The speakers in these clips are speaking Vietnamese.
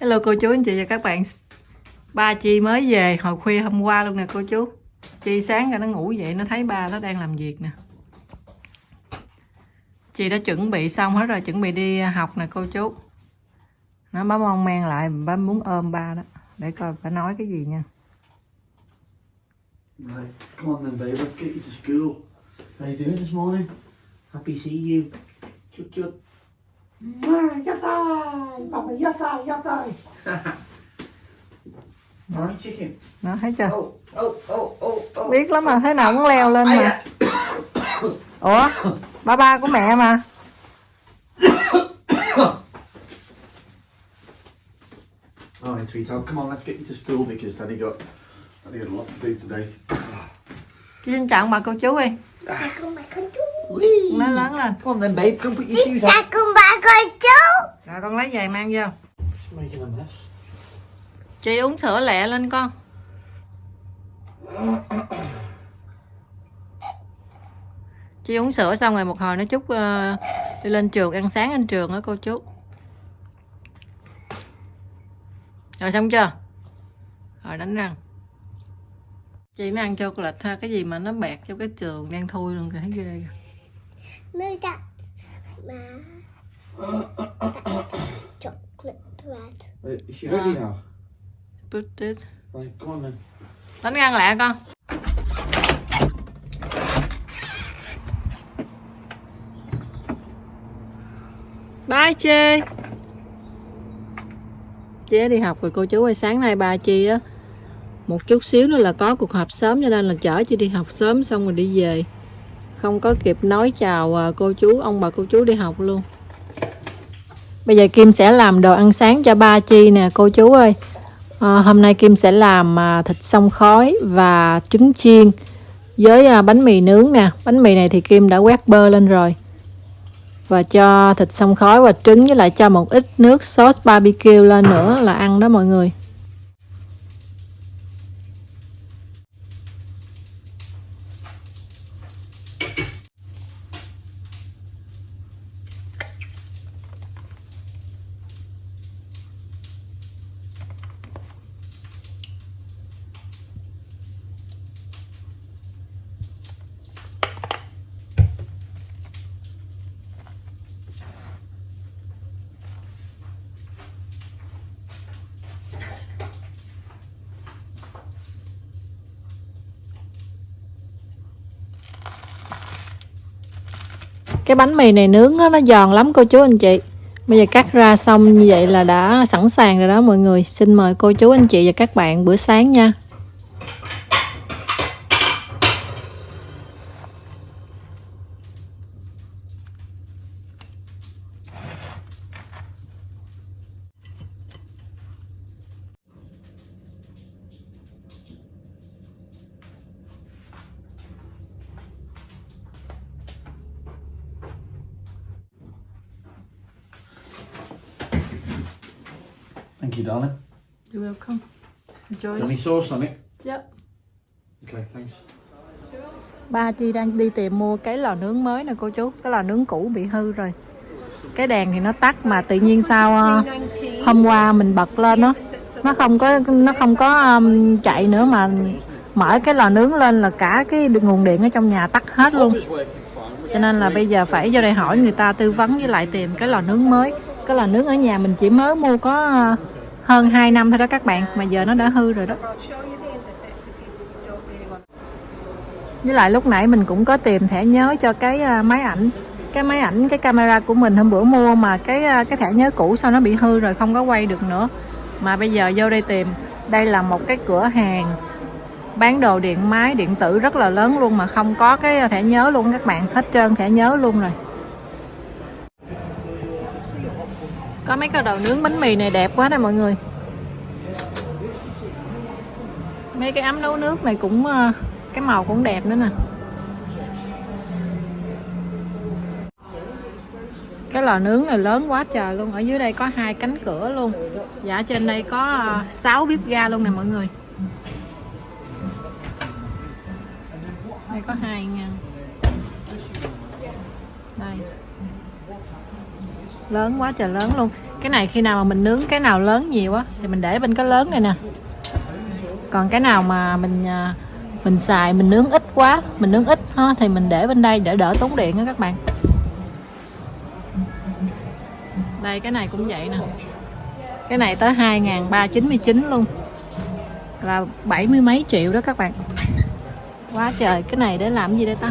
Hello cô chú anh chị và các bạn Ba Chi mới về hồi khuya hôm qua luôn nè cô chú Chi sáng ra nó ngủ dậy nó thấy ba nó đang làm việc nè Chị đã chuẩn bị xong hết rồi chuẩn bị đi học nè cô chú Nó bấm mong men lại bấm muốn ôm ba đó Để coi bà nói cái gì nha Right, come on then, babe. Let's get you to school. How you doing this morning? Happy see you. Chup chup Yatai! Papa, yatai, yatai! Alright, chicken. Nó thấy chưa Oh, oh, oh, oh, oh. Biết lắm mà thế nào cũng leo lên mà. Ủa ba ba của mẹ mà Alright, sweetheart. Come on, let's get you to school because Daddy got Daddy had a lot to do today. Xin chào bà cô chú đi Chào con bà con chú! Nó lớn lên Come on then, babe. Come put your shoes on. Con chú. Rồi con lấy giày mang vô. Chị uống sữa lẹ lên con. Chị uống sữa xong rồi một hồi nó chúc ờ, đi lên trường ăn sáng lên trường đó cô chú. Rồi xong chưa? Rồi đánh răng. Chị nó ăn chocolate ha Cái gì mà nó bẹt cho cái trường đen thui luôn kìa thấy ghê kìa. Đặt mà chocolate. Bread Wait, is she ready now? Put it Right, come on then. Đánh răng lẹ con. Bye Chi. Chị đi học rồi cô chú ơi Sáng nay ba Chi á Một chút xíu nữa là có cuộc họp sớm Cho nên là chở chị đi học sớm xong rồi đi về. Không có kịp nói chào à, cô chú Ông bà cô chú đi học luôn Bây giờ Kim sẽ làm đồ ăn sáng cho ba Chi nè cô chú ơi À, hôm nay Kim sẽ làm à, thịt xông khói và trứng chiên với à, bánh mì nướng nè. Bánh mì này thì Kim đã quét bơ lên rồi. Và cho thịt xông khói và trứng với lại cho một ít nước sốt barbecue lên nữa là ăn đó mọi người. Cái bánh mì này nướng đó, nó giòn lắm cô chú anh chị. Bây giờ cắt ra xong như vậy là đã sẵn sàng rồi đó mọi người. Xin mời cô chú anh chị và các bạn bữa sáng nha. Thank you, darling. You're welcome. Enjoy. Any sauce on it? Yep. Okay, thanks. Ba Chi đang đi tìm mua cái lò nướng mới nè cô chú Cái lò nướng cũ bị hư rồi Cái đèn thì nó tắt mà tự nhiên sao ờ, Hôm qua mình bật lên nó Nó không có nó không có um, chạy nữa mà Mở cái lò nướng lên là cả cái nguồn điện ở trong nhà tắt hết luôn Cho nên là bây giờ phải vô đây hỏi người ta tư vấn với lại tìm cái lò nướng mới Cái lò nướng ở nhà mình chỉ mới mua có hơn 2 năm thôi đó các bạn, Mà giờ nó đã hư rồi đó. Với lại lúc nãy mình cũng có tìm thẻ nhớ cho cái à, máy ảnh, cái máy ảnh, cái camera của mình hôm bữa mua mà cái à, cái thẻ nhớ cũ sao nó bị hư rồi không có quay được nữa. Mà bây giờ vô đây tìm, đây là một cái cửa hàng bán đồ điện máy, điện tử rất là lớn luôn mà không có cái thẻ nhớ luôn các bạn, hết trơn thẻ nhớ luôn rồi. Có mấy cái đầu nướng bánh mì này đẹp quá nè mọi người. Mấy cái ấm nấu nước này cũng ờ, cái màu cũng đẹp nữa nè. Cái lò nướng này lớn quá trời luôn, ở dưới đây có hai cánh cửa luôn. Dạ trên đây có ờ, 6 bếp ga luôn nè mọi người. Đây có hai nha. Đây lớn quá trời lớn luôn. Cái này khi nào mà mình nướng cái nào lớn nhiều á, thì mình để bên cái lớn này nè. Còn cái nào mà mình à, mình xài, mình nướng ít quá, mình nướng ít ha, thì mình để bên đây để đỡ tốn điện á các bạn. Đây, cái này cũng vậy nè. Cái này tới 2.399 luôn. Là bảy mươi mấy triệu đó các bạn. Quá trời, cái này để làm gì đây ta?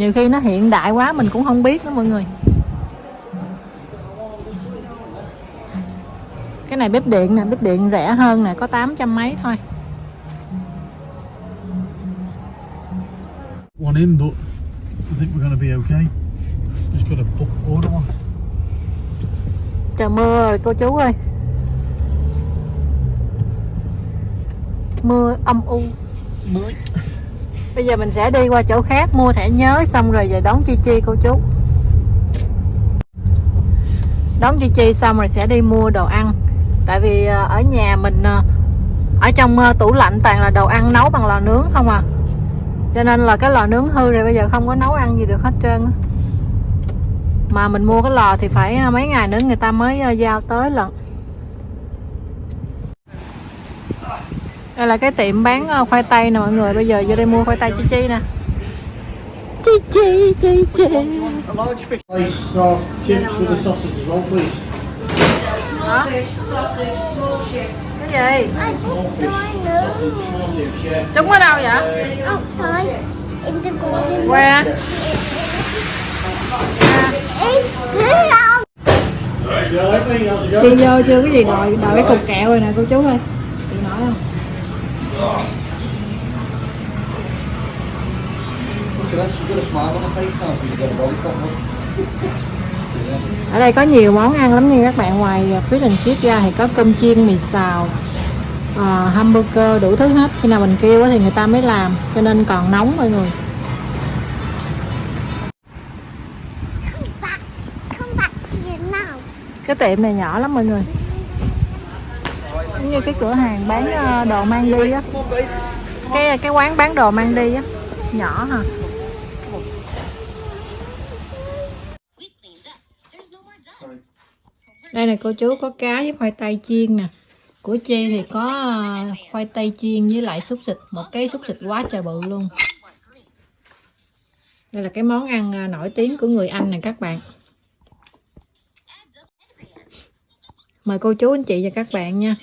Nhiều khi nó hiện đại quá mình cũng không biết đó mọi người cái này bếp điện nè bếp điện rẻ hơn nè có 800 mấy thôi One in, but I think we're going to be okay. Just got to order on. trời mưa rồi cô chú ơi mưa âm u Mới bây giờ mình sẽ đi qua chỗ khác, mua thẻ nhớ, xong rồi về đón chi chi cô chú. Đón chi chi xong rồi sẽ đi mua đồ ăn. Tại vì ờ, ở nhà mình ờ, ở trong ờ, tủ lạnh toàn là đồ ăn nấu bằng lò nướng không à. Cho nên là cái lò nướng hư rồi, bây giờ không có nấu ăn gì được hết trơn mà mình mua cái lò thì phải mấy ngày nữa người ta mới giao tới lận. Đây là cái tiệm bán ờ, khoai tây nè mọi người. Bây giờ vô đây mua khoai tây chi chi nè. Chi chi chi chi. Hả? Cái gì chúng ở đâu vậy? Outside in the garden. đi vô chưa? Cái gì đòi đòi cái cục kẹo rồi nè, cô chú ơi. Chị nói không? Ở đây có nhiều món ăn lắm nha các bạn. Ngoài ờ, fish and chips ra thì có cơm chiên mì xào ờ, hamburger đủ thứ hết. Khi nào mình kêu thì người ta mới làm cho nên còn nóng mọi người. Cái tiệm này nhỏ lắm mọi người giống như cái cửa hàng bán ờ, đồ mang đi á. Cái cái quán bán đồ mang đi á. Nhỏ hả? Đây này cô chú có cá với khoai tây chiên nè. Của chi thì có ờ, khoai tây chiên với lại xúc xịt. Một cái xúc xịt quá trời bự luôn. Đây là cái món ăn ờ, nổi tiếng của người Anh nè các bạn. Mời cô chú anh chị và các bạn nha.